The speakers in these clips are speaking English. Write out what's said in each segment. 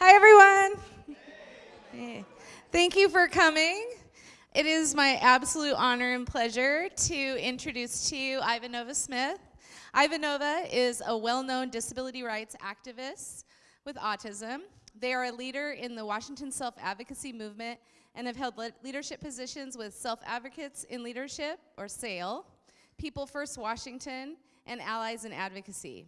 Hi, everyone. Thank you for coming. It is my absolute honor and pleasure to introduce to you Ivanova Smith. Ivanova is a well-known disability rights activist with autism. They are a leader in the Washington self-advocacy movement and have held le leadership positions with Self-Advocates in Leadership, or SAIL, People First Washington, and Allies in Advocacy.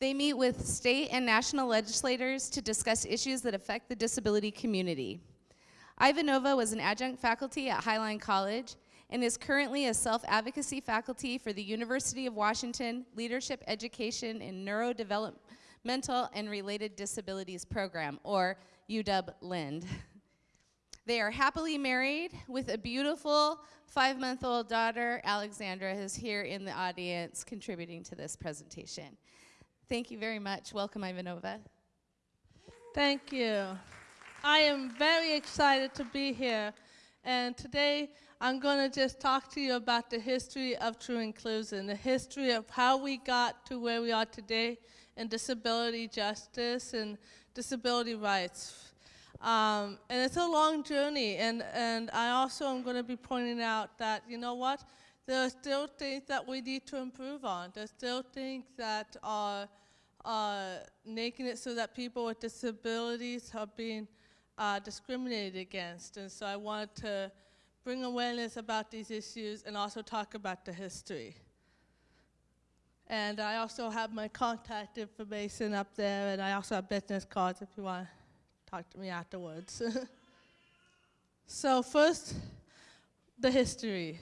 They meet with state and national legislators to discuss issues that affect the disability community. Ivanova was an adjunct faculty at Highline College and is currently a self-advocacy faculty for the University of Washington Leadership Education in Neurodevelopmental and Related Disabilities Program, or UW-LEND. They are happily married with a beautiful five-month-old daughter, Alexandra, who's here in the audience contributing to this presentation. Thank you very much. Welcome, Ivanova. Thank you. I am very excited to be here. And today, I'm going to just talk to you about the history of true inclusion, the history of how we got to where we are today in disability justice and disability rights. Um, and it's a long journey, and, and I also am going to be pointing out that, you know what, there are still things that we need to improve on. There's still things that are uh, making it so that people with disabilities are being uh, discriminated against. And so I wanted to bring awareness about these issues and also talk about the history. And I also have my contact information up there, and I also have business cards if you want to talk to me afterwards. so first, the history.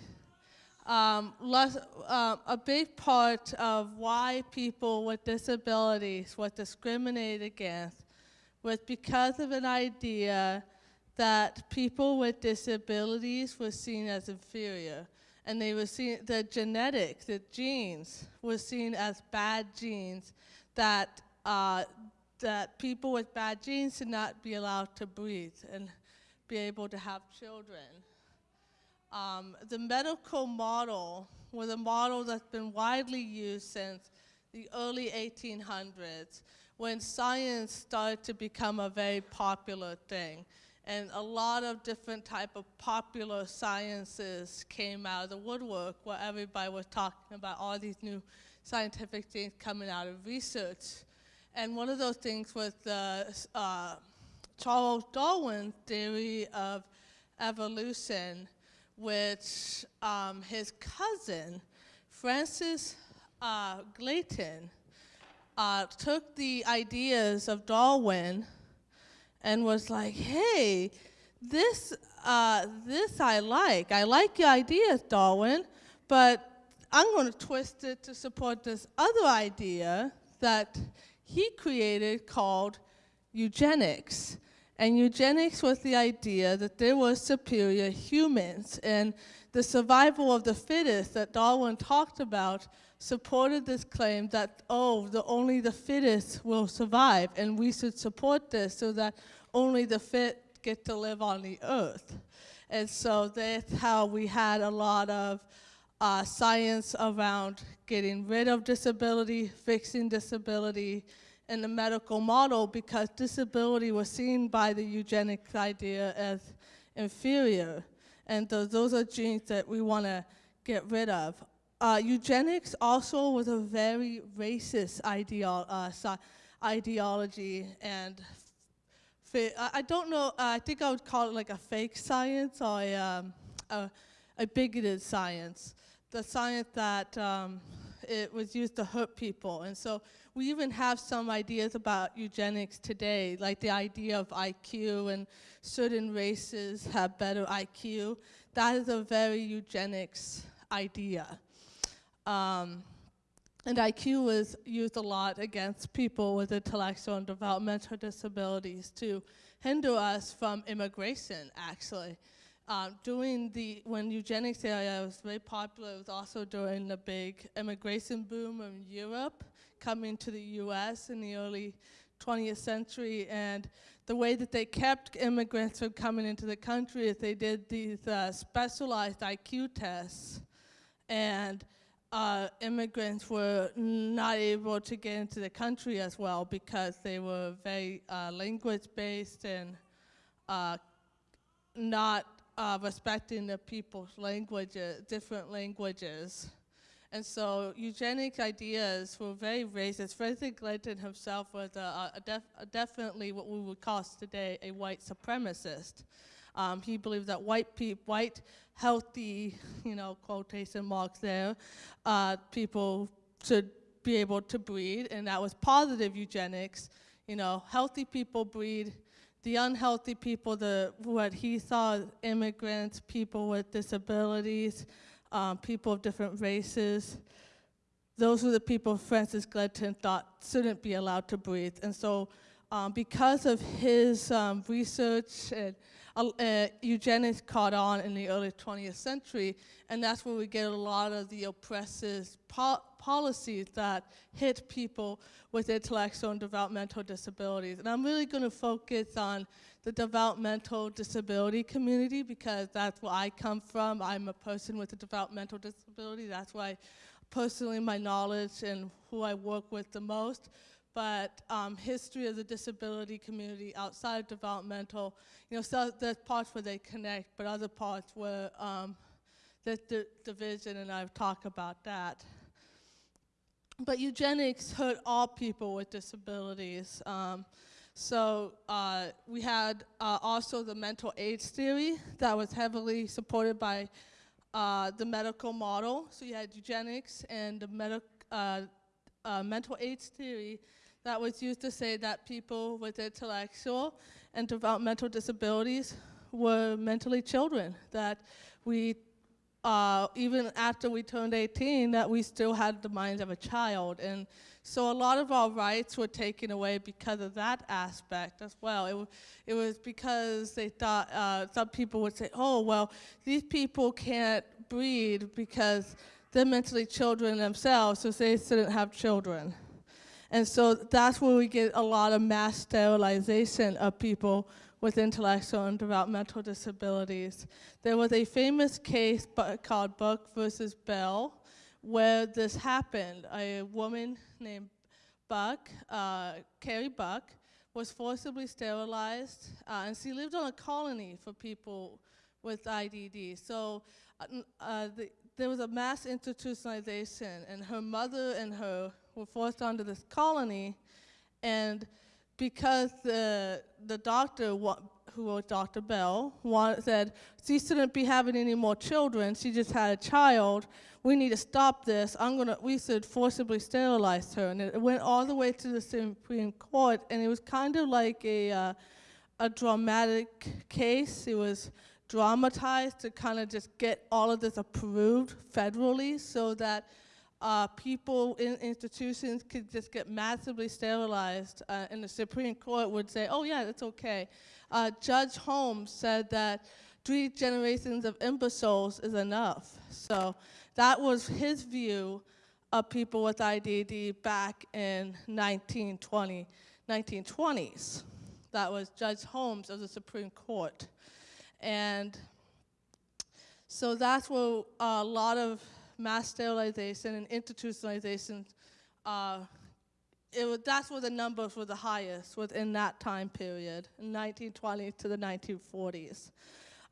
Um, less, uh, a big part of why people with disabilities were discriminated against was because of an idea that people with disabilities were seen as inferior. And they were seen, the genetics, the genes, were seen as bad genes that, uh, that people with bad genes should not be allowed to breathe and be able to have children. Um, the medical model was a model that's been widely used since the early 1800s when science started to become a very popular thing. And a lot of different type of popular sciences came out of the woodwork where everybody was talking about all these new scientific things coming out of research. And one of those things was the uh, Charles Darwin theory of evolution which um, his cousin, Francis uh, Galton, uh, took the ideas of Darwin and was like, hey, this, uh, this I like. I like your ideas, Darwin, but I'm going to twist it to support this other idea that he created called eugenics. And eugenics was the idea that there were superior humans and the survival of the fittest that Darwin talked about supported this claim that, oh, the, only the fittest will survive and we should support this so that only the fit get to live on the earth. And so that's how we had a lot of uh, science around getting rid of disability, fixing disability, in the medical model because disability was seen by the eugenics idea as inferior. And th those are genes that we want to get rid of. Uh, eugenics also was a very racist uh, ideology and I don't know, uh, I think I would call it like a fake science or a, um, a, a bigoted science. The science that um, it was used to hurt people. And so we even have some ideas about eugenics today, like the idea of IQ and certain races have better IQ. That is a very eugenics idea. Um, and IQ was used a lot against people with intellectual and developmental disabilities to hinder us from immigration, actually. Uh, during the, when eugenics area was very popular, it was also during the big immigration boom in Europe coming to the US in the early 20th century. And the way that they kept immigrants from coming into the country is they did these uh, specialized IQ tests. And uh, immigrants were not able to get into the country as well because they were very uh, language based and uh, not uh, respecting the people's languages, different languages. And so eugenic ideas were very racist. Frederick Clinton himself was a, a def a definitely what we would call today a white supremacist. Um, he believed that white people, white, healthy, you know, quotation marks there, uh, people should be able to breed, and that was positive eugenics. You know, healthy people breed, the unhealthy people, the what he saw immigrants, people with disabilities, um, people of different races. Those were the people Francis Galton thought shouldn't be allowed to breathe. And so um, because of his um, research and uh, eugenics caught on in the early 20th century, and that's where we get a lot of the oppressive po policies that hit people with intellectual and developmental disabilities. And I'm really going to focus on the developmental disability community because that's where I come from. I'm a person with a developmental disability. That's why personally my knowledge and who I work with the most but um, history of the disability community outside of developmental, you know, so there's parts where they connect, but other parts where um, there's the division, and I've talked about that. But eugenics hurt all people with disabilities. Um, so uh, we had uh, also the mental age theory that was heavily supported by uh, the medical model. So you had eugenics and the medic, uh, uh, mental age theory that was used to say that people with intellectual and developmental disabilities were mentally children, that we, uh, even after we turned 18, that we still had the minds of a child. And so a lot of our rights were taken away because of that aspect as well. It, it was because they thought, uh, some people would say, oh, well, these people can't breed because they're mentally children themselves, so they shouldn't have children. And so that's where we get a lot of mass sterilization of people with intellectual and developmental disabilities. There was a famous case called Buck versus Bell where this happened. A woman named Buck, uh, Carrie Buck, was forcibly sterilized, uh, and she lived on a colony for people with IDD. So uh, uh, the, there was a mass institutionalization, and her mother and her were forced onto this colony, and because the the doctor, who was Dr. Bell, said she shouldn't be having any more children. She just had a child. We need to stop this. I'm gonna. We should forcibly sterilize her, and it went all the way to the Supreme Court, and it was kind of like a uh, a dramatic case. It was dramatized to kind of just get all of this approved federally so that uh, people in institutions could just get massively sterilized uh, and the Supreme Court would say, oh yeah, that's okay. Uh, Judge Holmes said that three generations of imbeciles is enough. So that was his view of people with IDD back in 1920, 1920s. That was Judge Holmes of the Supreme Court. And so that's where a lot of mass sterilization and institutionalization, uh, it, that's where the numbers were the highest within that time period, 1920s to the 1940s.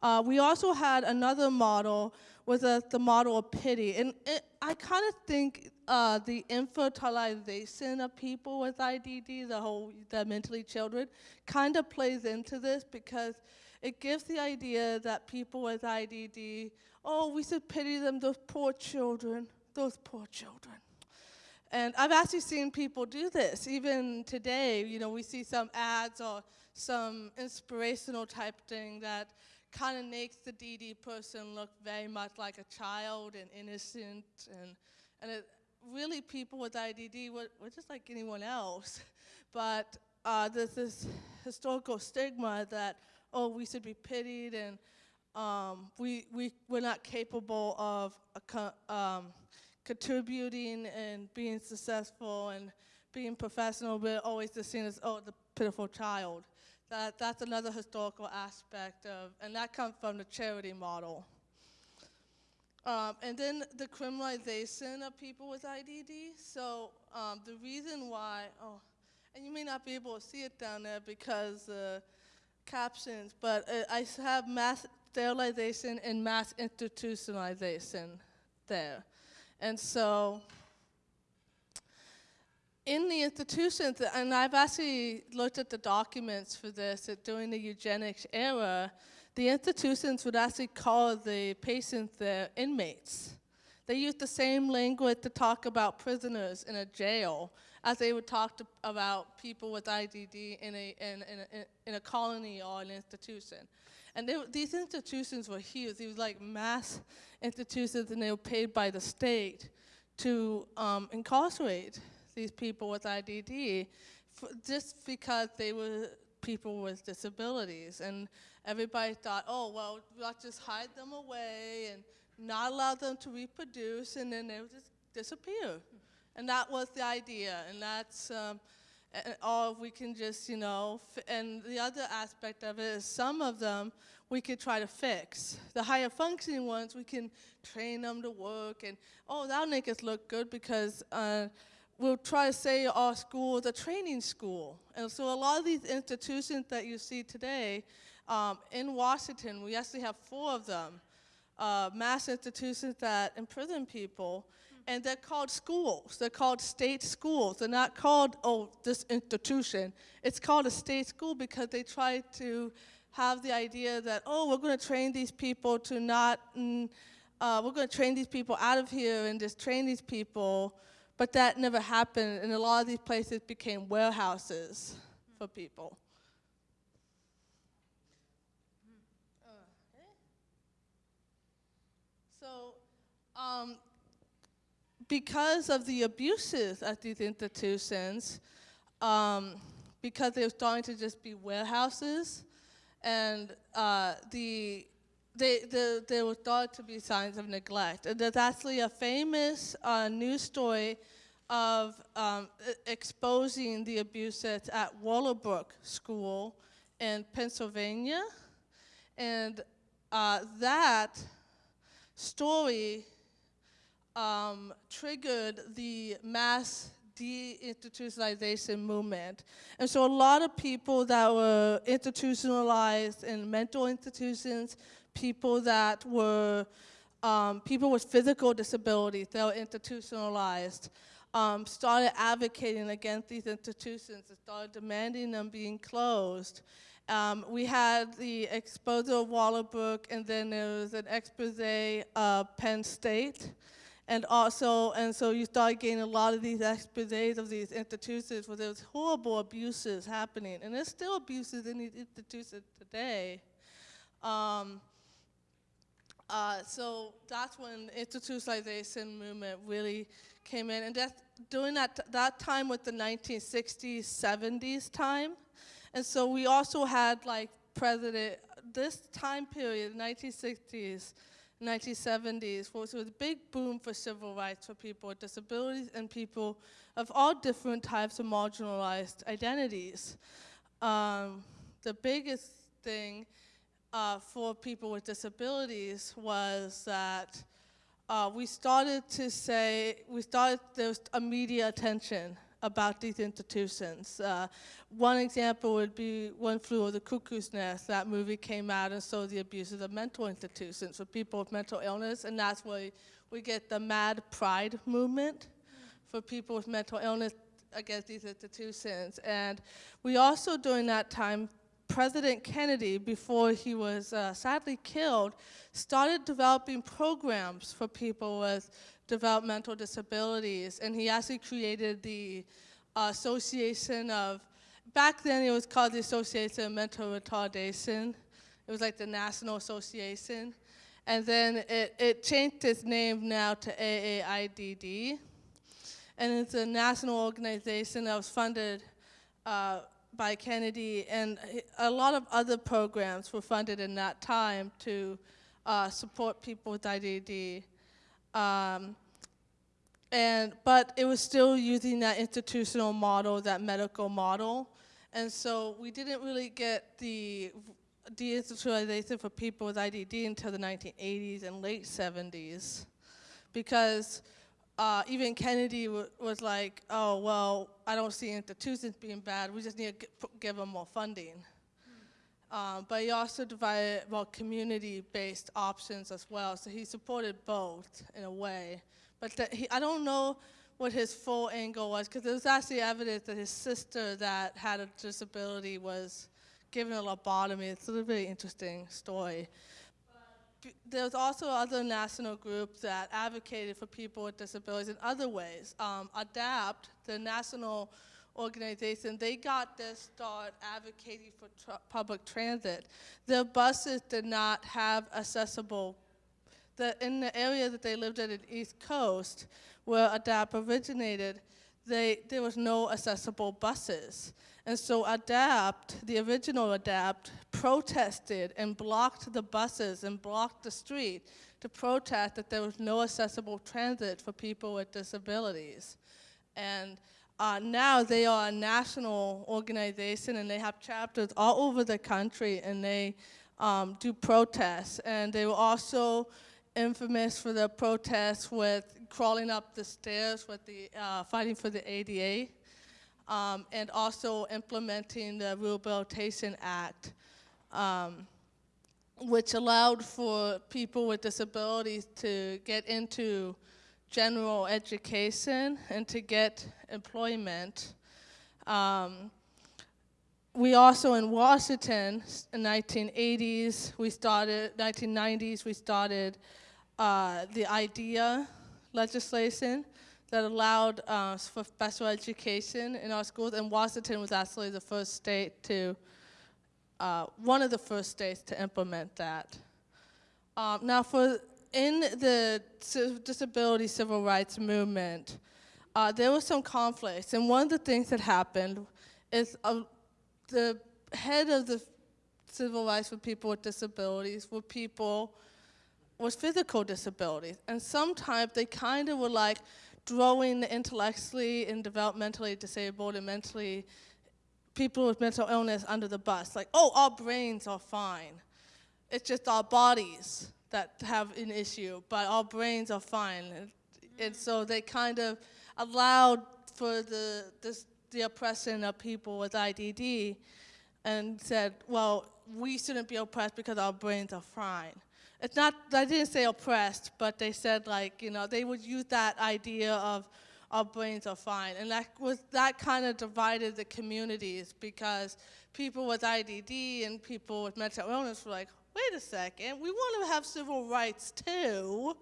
Uh, we also had another model, was a, the model of pity. And it, I kind of think uh, the infantilization of people with IDD, the whole, the mentally children, kind of plays into this because it gives the idea that people with IDD, oh, we should pity them, those poor children, those poor children. And I've actually seen people do this. Even today, you know, we see some ads or some inspirational type thing that kind of makes the DD person look very much like a child and innocent. And, and it, really, people with IDD, we're, we're just like anyone else. But uh, there's this historical stigma that oh, we should be pitied and um, we, we, we're not capable of um, contributing and being successful and being professional, we're always just seen as, oh, the pitiful child. That, that's another historical aspect of, and that comes from the charity model. Um, and then the criminalization of people with IDD. So um, the reason why, oh, and you may not be able to see it down there because uh, captions, but uh, I have mass sterilization and mass institutionalization there. And so in the institutions, and I've actually looked at the documents for this during the eugenics era, the institutions would actually call the patients their inmates. They used the same language to talk about prisoners in a jail as they would talk to, about people with IDD in a, in, in, a, in a colony or an institution. And they, these institutions were huge. They were like mass institutions, and they were paid by the state to um, incarcerate these people with IDD just because they were people with disabilities. And everybody thought, oh, well, let's just hide them away and not allow them to reproduce, and then they would just disappear. And that was the idea, and that's um, a- we can just, you know, and the other aspect of it is some of them we could try to fix. The higher functioning ones, we can train them to work, and oh, that'll make us look good because uh, we'll try to say our school is a training school. And so a lot of these institutions that you see today um, in Washington, we actually have four of them, uh, mass institutions that imprison people, and they're called schools. They're called state schools. They're not called, oh, this institution. It's called a state school because they try to have the idea that, oh, we're going to train these people to not, mm, uh, we're going to train these people out of here and just train these people. But that never happened, and a lot of these places became warehouses for people. So, um, because of the abuses at these institutions, um, because they were starting to just be warehouses, and uh, the they, the, there were thought to be signs of neglect. And there's actually a famous uh, news story of um, exposing the abuses at Willowbrook School in Pennsylvania. And uh, that story um, triggered the mass deinstitutionalization movement. And so a lot of people that were institutionalized in mental institutions, people that were um, people with physical disabilities that were institutionalized, um, started advocating against these institutions and started demanding them being closed. Um, we had the exposure of Willowbrook, and then there was an expose of Penn State. And also, and so you start getting a lot of these exposés of these institutions where there's horrible abuses happening. And there's still abuses in these institutions today. Um, uh, so that's when institutionalization movement really came in. And that's during that, that time with the 1960s, 70s time. And so we also had like president, this time period, 1960s, 1970s, was a big boom for civil rights for people with disabilities and people of all different types of marginalized identities. Um, the biggest thing uh, for people with disabilities was that uh, we started to say, we started, there was a media attention about these institutions. Uh, one example would be One Flew Over the Cuckoo's Nest. That movie came out and showed the abuses of mental institutions for people with mental illness, and that's where we get the Mad Pride movement for people with mental illness against these institutions. And we also, during that time, President Kennedy, before he was uh, sadly killed, started developing programs for people with developmental disabilities. And he actually created the uh, Association of, back then it was called the Association of Mental Retardation. It was like the National Association. And then it, it changed its name now to AAIDD. And it's a national organization that was funded uh, by Kennedy, and a lot of other programs were funded in that time to uh, support people with IDD. Um, and, but it was still using that institutional model, that medical model. And so we didn't really get the deinstitutionalization for people with IDD until the 1980s and late 70s, because uh, even Kennedy was like, "Oh well, I don't see institutions being bad. We just need to give them more funding." Um, but he also divided well community-based options as well. So he supported both in a way. But he, I don't know what his full angle was because there was actually evidence that his sister that had a disability was given a lobotomy. It's a really interesting story. There was also other national groups that advocated for people with disabilities in other ways. Um, ADAPT, the national organization, they got their start advocating for tr public transit. The buses did not have accessible, the, in the area that they lived in the East Coast, where ADAPT originated, they, there was no accessible buses. And so ADAPT, the original ADAPT, protested and blocked the buses and blocked the street to protest that there was no accessible transit for people with disabilities. And uh, now they are a national organization and they have chapters all over the country and they um, do protests. And they were also infamous for their protests with crawling up the stairs with the uh, fighting for the ADA. Um, and also implementing the Rehabilitation Act, um, which allowed for people with disabilities to get into general education and to get employment. Um, we also in Washington, in 1980s, we started, 1990s, we started uh, the IDEA legislation that allowed uh, for special education in our schools, and Washington was actually the first state to, uh, one of the first states to implement that. Um, now for in the disability civil rights movement, uh, there was some conflicts, and one of the things that happened is uh, the head of the civil rights for people with disabilities were people with physical disabilities, and sometimes they kind of were like throwing the intellectually and developmentally disabled and mentally people with mental illness under the bus, like, oh, our brains are fine. It's just our bodies that have an issue, but our brains are fine. And, and so they kind of allowed for the, the oppression of people with IDD and said, well, we shouldn't be oppressed because our brains are fine. It's not, I didn't say oppressed, but they said like, you know, they would use that idea of our brains are fine. And that was, that kind of divided the communities because people with IDD and people with mental illness were like, wait a second, we want to have civil rights too.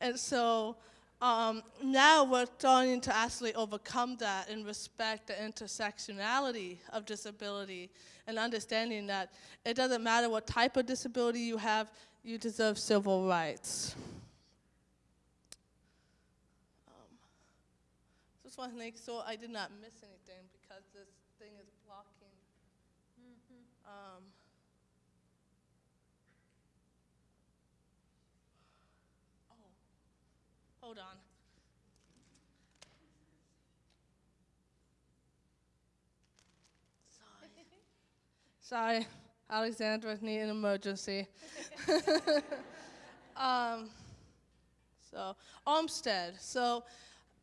And so um, now we're starting to actually overcome that and respect the intersectionality of disability and understanding that it doesn't matter what type of disability you have, you deserve civil rights. Um, just want to make sure I did not miss anything because this thing is blocking. Mm -hmm. um, Hold on. Sorry. Sorry, Alexandra need an emergency. um, so Olmstead. So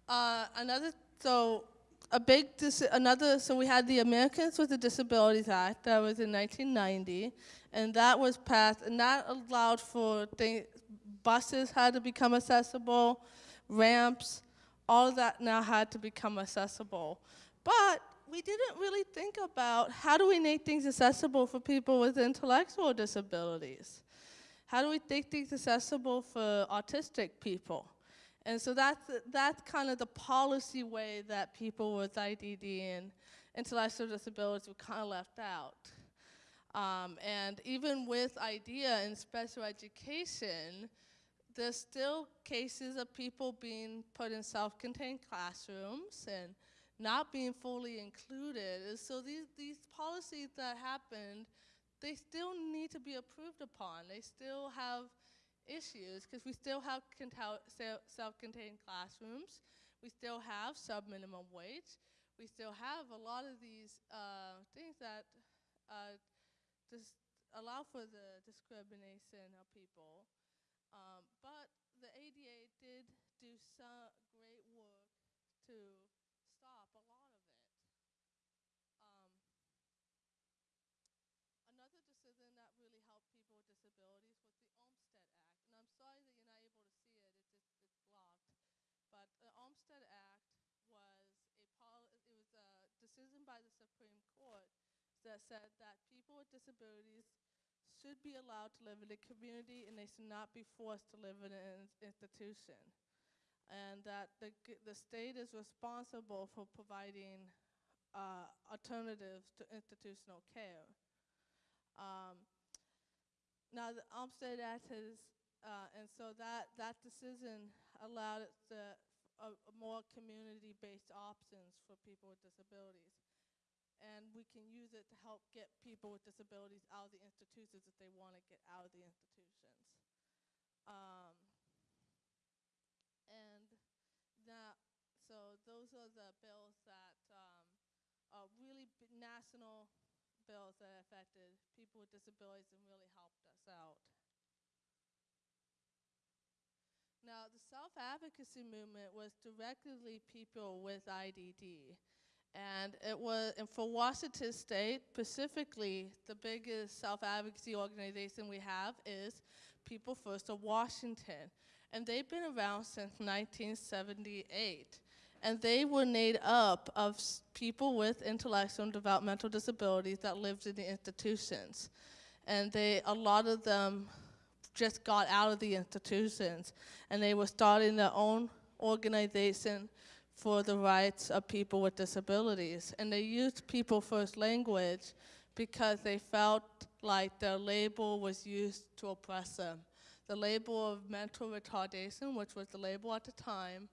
uh, another. So a big another. So we had the Americans with the Disabilities Act that was in 1990, and that was passed, and that allowed for things buses had to become accessible, ramps, all of that now had to become accessible. But we didn't really think about how do we make things accessible for people with intellectual disabilities? How do we make things accessible for autistic people? And so that's, that's kind of the policy way that people with IDD and intellectual disabilities were kind of left out. Um, and even with IDEA and special education, there's still cases of people being put in self-contained classrooms and not being fully included. So these, these policies that happened, they still need to be approved upon. They still have issues because we still have self-contained classrooms. We still have sub-minimum wage. We still have a lot of these uh, things that uh, just allow for the discrimination of people. Um, but the ADA did do some great work to stop a lot of it. Um, another decision that really helped people with disabilities was the Olmstead Act. And I'm sorry that you're not able to see it, it just, it's blocked. But the Olmstead Act was a it was a decision by the Supreme Court that said that people with disabilities should be allowed to live in a community and they should not be forced to live in an institution. And that the, the state is responsible for providing uh, alternatives to institutional care. Um, now, the Olmstead Act has, uh, and so that, that decision allowed to, a, a more community-based options for people with disabilities. And we can use it to help get people with disabilities out of the institutions if they want to get out of the institutions. Um, and that, so those are the bills that um, are really national bills that affected people with disabilities and really helped us out. Now, the self-advocacy movement was directly people with IDD. And it was, and for Washington State specifically, the biggest self-advocacy organization we have is People First of Washington. And they've been around since 1978. And they were made up of people with intellectual and developmental disabilities that lived in the institutions. And they, a lot of them just got out of the institutions and they were starting their own organization for the rights of people with disabilities. And they used people first language because they felt like their label was used to oppress them. The label of mental retardation, which was the label at the time,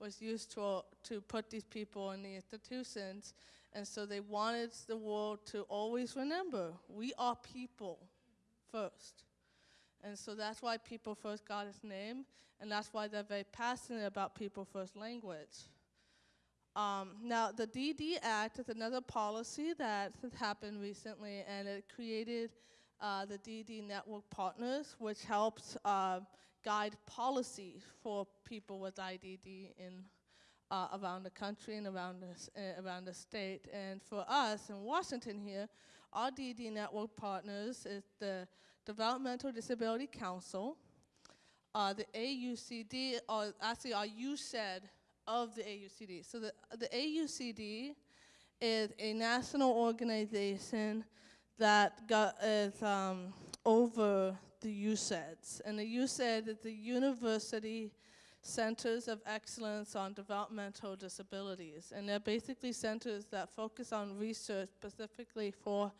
was used to, to put these people in the institutions. And so they wanted the world to always remember we are people first. And so that's why People First got its name, and that's why they're very passionate about People First language. Um, now, the DD Act is another policy that has happened recently, and it created uh, the DD Network Partners, which helps uh, guide policy for people with IDD in uh, around the country and around the, uh, around the state. And for us in Washington here, our DD Network Partners is the Developmental Disability Council, uh, the AUCD, or actually our UCEDD of the AUCD. So the, the AUCD is a national organization that got, is um, over the UCEDDs. And the UCEDD is the University Centers of Excellence on Developmental Disabilities. And they're basically centers that focus on research specifically for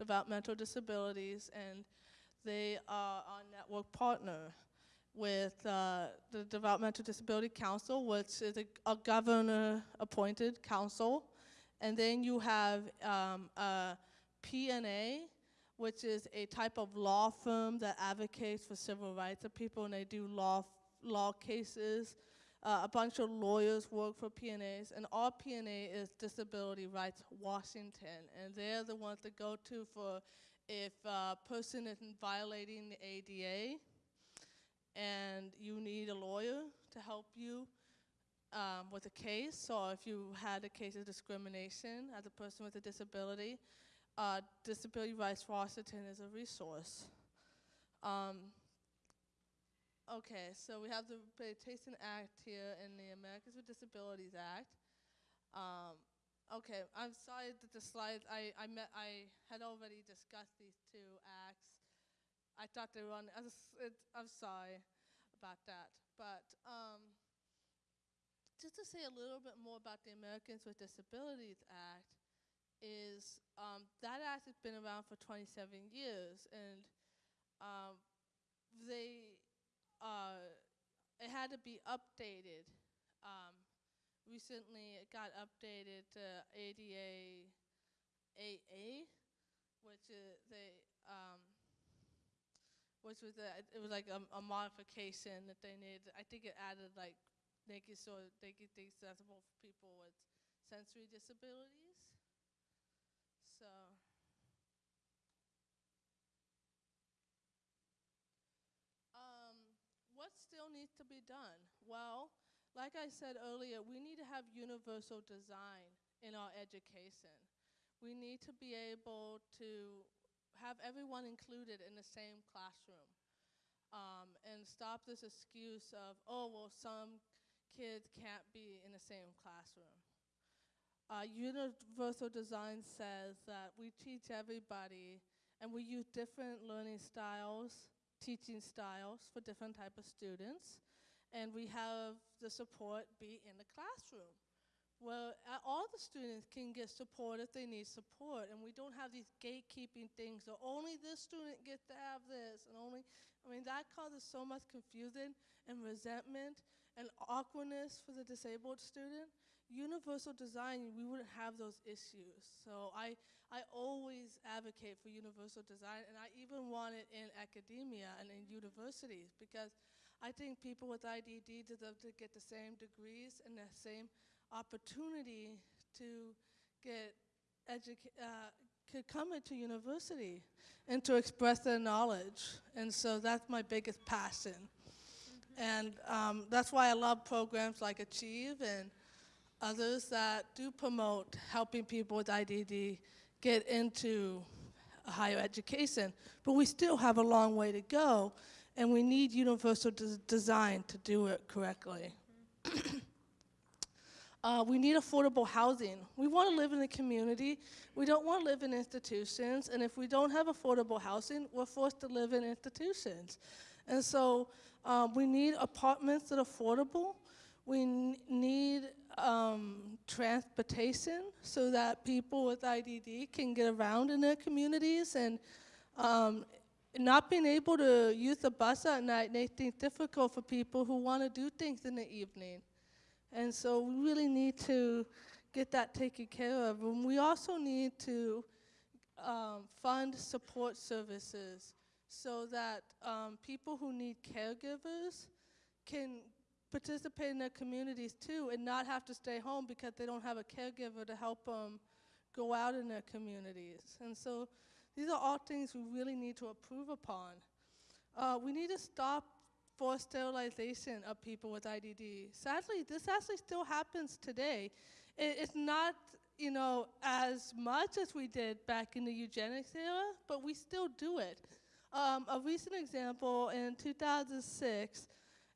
developmental disabilities, and they are our network partner with uh, the Developmental Disability Council, which is a, a governor-appointed council. And then you have um, a P&A, which is a type of law firm that advocates for civil rights of people, and they do law, law cases. Uh, a bunch of lawyers work for P&As, and our P&A is Disability Rights Washington, and they're the ones to go to for if a person is violating the ADA, and you need a lawyer to help you um, with a case, or if you had a case of discrimination as a person with a disability, uh, Disability Rights Washington is a resource. Um, okay, so we have the Rehabilitation Act here and the Americans with Disabilities Act. Um, okay, I'm sorry that the slides, I, I, met, I had already discussed these two acts. I thought they were on, it- I'm sorry about that. But um, just to say a little bit more about the Americans with Disabilities Act, is um, that act has been around for 27 years, and um, they uh, it had to be updated. Um, recently, it got updated to ADA AA, which is they was with a, it was like a, a modification that they needed. I think it added like making sure so they get things accessible for people with sensory disabilities. So. Um, what still needs to be done? Well, like I said earlier, we need to have universal design in our education. We need to be able to have everyone included in the same classroom um, and stop this excuse of, oh, well, some kids can't be in the same classroom. Uh, universal design says that we teach everybody and we use different learning styles, teaching styles for different type of students, and we have the support be in the classroom. Well, all the students can get support if they need support, and we don't have these gatekeeping things, so only this student gets to have this, and only, I mean, that causes so much confusion and resentment and awkwardness for the disabled student. Universal design, we wouldn't have those issues. So I, I always advocate for universal design, and I even want it in academia and in universities, because I think people with IDD deserve to get the same degrees and the same opportunity to get educa- uh, could come into university and to express their knowledge. And so that's my biggest passion. And um, that's why I love programs like Achieve and others that do promote helping people with IDD get into higher education. But we still have a long way to go, and we need universal des- design to do it correctly. Uh, we need affordable housing. We want to live in the community. We don't want to live in institutions. And if we don't have affordable housing, we're forced to live in institutions. And so um, we need apartments that are affordable. We need um, transportation so that people with IDD can get around in their communities. And um, not being able to use the bus at night makes things difficult for people who want to do things in the evening. And so we really need to get that taken care of. And we also need to um, fund support services so that um, people who need caregivers can participate in their communities too and not have to stay home because they don't have a caregiver to help them go out in their communities. And so these are all things we really need to improve upon. Uh, we need to stop forced sterilization of people with IDD. Sadly, this actually still happens today. It, it's not, you know, as much as we did back in the eugenics era, but we still do it. Um, a recent example in 2006,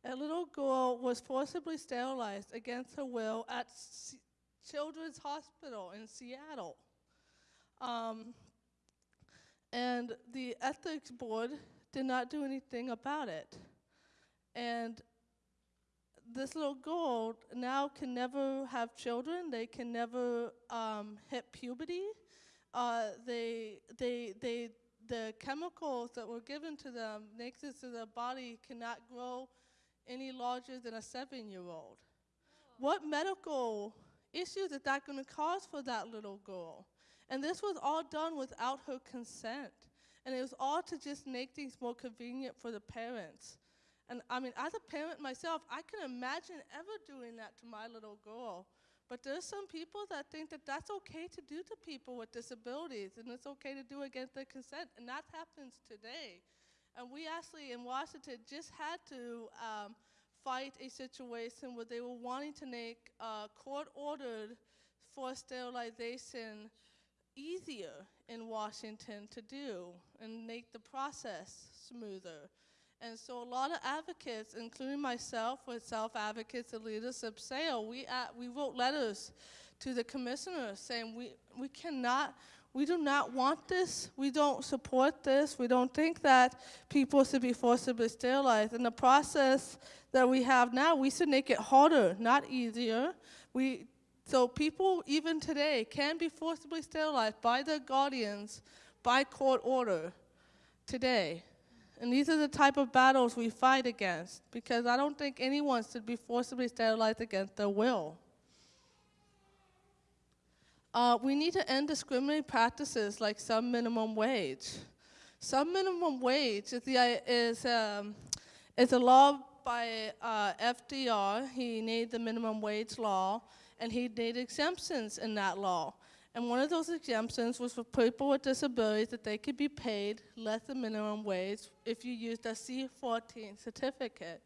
a little girl was forcibly sterilized against her will at C- Children's Hospital in Seattle. Um, and the ethics board did not do anything about it. And this little girl now can never have children. They can never um, hit puberty. Uh, they, they, they, the chemicals that were given to them makes it so their body cannot grow any larger than a seven-year-old. What medical issues is that going to cause for that little girl? And this was all done without her consent. And it was all to just make things more convenient for the parents. And I mean, as a parent myself, I can imagine ever doing that to my little girl. But there's some people that think that that's okay to do to people with disabilities, and it's okay to do against their consent, and that happens today. And we actually in Washington just had to um, fight a situation where they were wanting to make uh, court-ordered forced sterilization easier in Washington to do and make the process smoother. And so a lot of advocates, including myself with Self Advocates and Leadership SAIL, we, we wrote letters to the commissioner saying we, we cannot, we do not want this, we don't support this, we don't think that people should be forcibly sterilized. And the process that we have now, we should make it harder, not easier. We, so people, even today, can be forcibly sterilized by their guardians by court order today. And these are the type of battles we fight against because I don't think anyone should be forcibly sterilized against their will. Uh, we need to end discriminatory practices like sub-minimum wage. Sub-minimum wage is, the, is, um, is a law by uh, FDR. He made the minimum wage law, and he made exemptions in that law. And one of those exemptions was for people with disabilities that they could be paid less than minimum wage if you used a C14 certificate.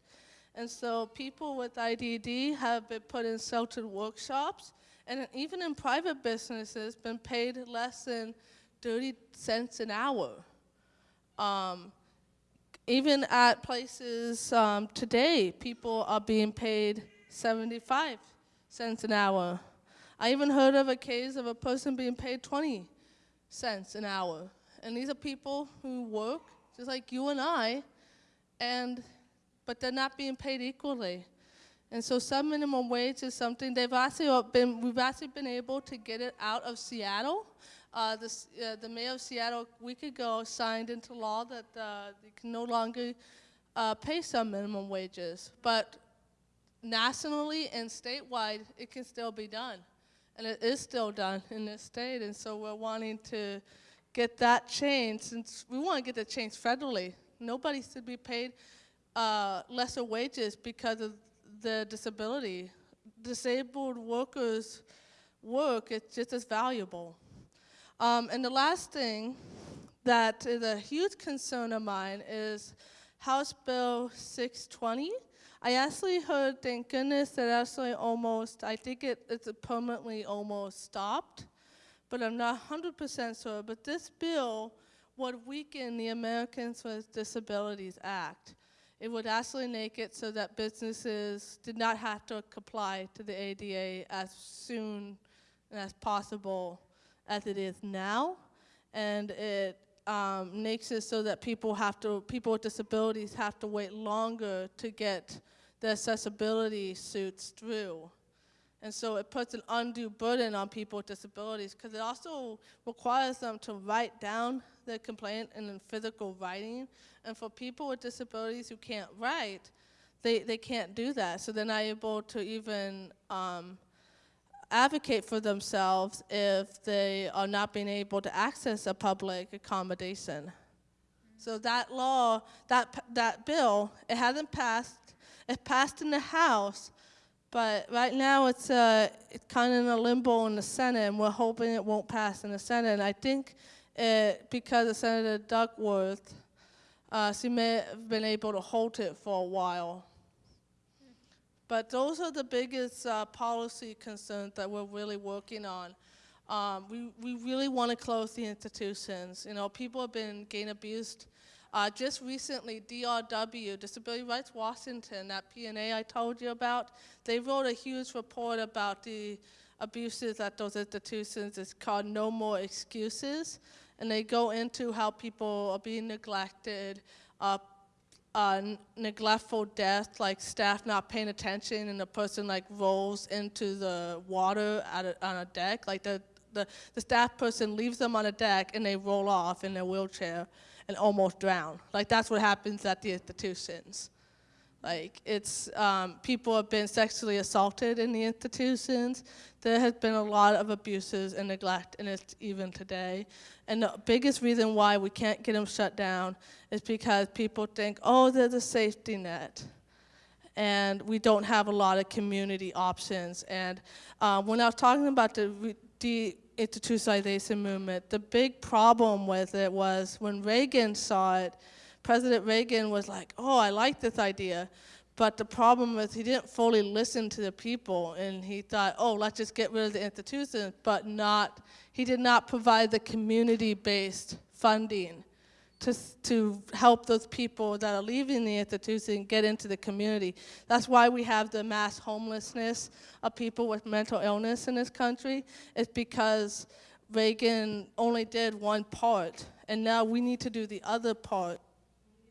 And so people with IDD have been put in sheltered workshops, and even in private businesses, been paid less than 30 cents an hour. Um, even at places um, today, people are being paid 75 cents an hour. I even heard of a case of a person being paid 20 cents an hour. And these are people who work just like you and I, and but they're not being paid equally. And so sub-minimum wage is something they've actually been, we've actually been able to get it out of Seattle. Uh, the, uh, the mayor of Seattle a week ago signed into law that uh, they can no longer uh, pay sub-minimum wages. But nationally and statewide, it can still be done. And it is still done in this state. And so we're wanting to get that changed. Since we want to get that change federally. Nobody should be paid uh, lesser wages because of the disability. Disabled workers' work is just as valuable. Um, and the last thing that is a huge concern of mine is House Bill 620. I actually heard, thank goodness, that actually almost, I think it, it's permanently almost stopped, but I'm not 100% sure. But this bill would weaken the Americans with Disabilities Act. It would actually make it so that businesses did not have to comply to the ADA as soon as possible as it is now, and it um, makes it so that people have to, people with disabilities have to wait longer to get the accessibility suits through. And so it puts an undue burden on people with disabilities because it also requires them to write down their complaint in physical writing. And for people with disabilities who can't write, they, they can't do that. So they're not able to even um, advocate for themselves if they are not being able to access a public accommodation. So that law, that, that bill, it hasn't passed. It passed in the House, but right now it's, uh, it's kind of in a limbo in the Senate, and we're hoping it won't pass in the Senate. And I think it, because of Senator Duckworth, uh, she may have been able to hold it for a while. But those are the biggest uh, policy concerns that we're really working on. Um, we, we really want to close the institutions. You know, people have been getting abused. Uh, just recently, DRW, Disability Rights Washington, that P&A I told you about, they wrote a huge report about the abuses at those institutions. It's called No More Excuses. And they go into how people are being neglected, uh, uh, neglectful death, like staff not paying attention and the person like rolls into the water a, on a deck, like the, the, the staff person leaves them on a deck and they roll off in their wheelchair and almost drown. Like that's what happens at the institutions. Like it's, um, people have been sexually assaulted in the institutions. There has been a lot of abuses and neglect in it even today. And the biggest reason why we can't get them shut down is because people think, oh, there's a safety net. And we don't have a lot of community options. And uh, when I was talking about the deinstitutionalization movement, the big problem with it was when Reagan saw it, President Reagan was like, oh, I like this idea. But the problem was he didn't fully listen to the people and he thought, oh, let's just get rid of the institutions, but not, he did not provide the community-based funding to, to help those people that are leaving the institution get into the community. That's why we have the mass homelessness of people with mental illness in this country. It's because Reagan only did one part, and now we need to do the other part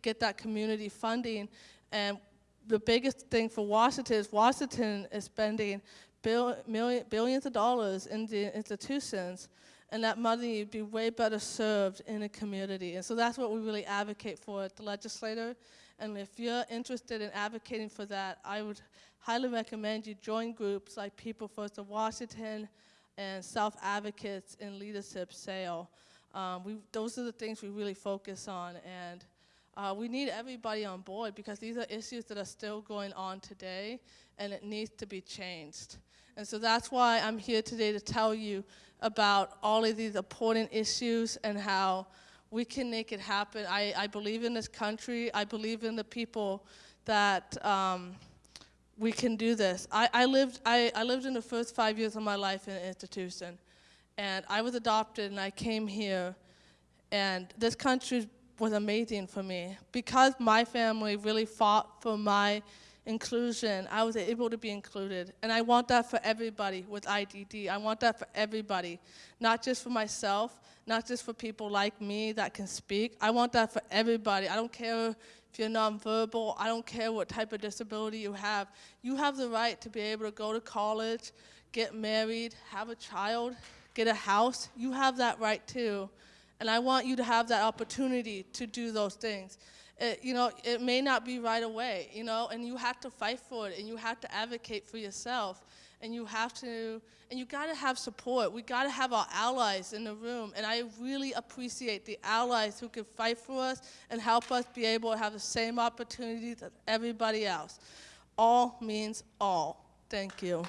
get that community funding. And the biggest thing for Washington is Washington is spending bill, million, billions of dollars in the institutions, and that money would be way better served in a community. And so that's what we really advocate for at the legislature. And if you're interested in advocating for that, I would highly recommend you join groups like People First of Washington and Self Advocates in Leadership SAIL. Um, we, those are the things we really focus on. and. Uh, we need everybody on board because these are issues that are still going on today and it needs to be changed. And so that's why I'm here today to tell you about all of these important issues and how we can make it happen. I, I believe in this country. I believe in the people that um, we can do this. I, I, lived, I, I lived in the first five years of my life in an institution. And I was adopted and I came here. And this country was amazing for me. Because my family really fought for my inclusion, I was able to be included. And I want that for everybody with IDD. I want that for everybody, not just for myself, not just for people like me that can speak. I want that for everybody. I don't care if you're nonverbal, I don't care what type of disability you have. You have the right to be able to go to college, get married, have a child, get a house. You have that right too. And I want you to have that opportunity to do those things. It, you know, it may not be right away, you know, and you have to fight for it and you have to advocate for yourself and you have to, and you gotta have support. We gotta have our allies in the room, and I really appreciate the allies who can fight for us and help us be able to have the same opportunities as everybody else. All means all. Thank you.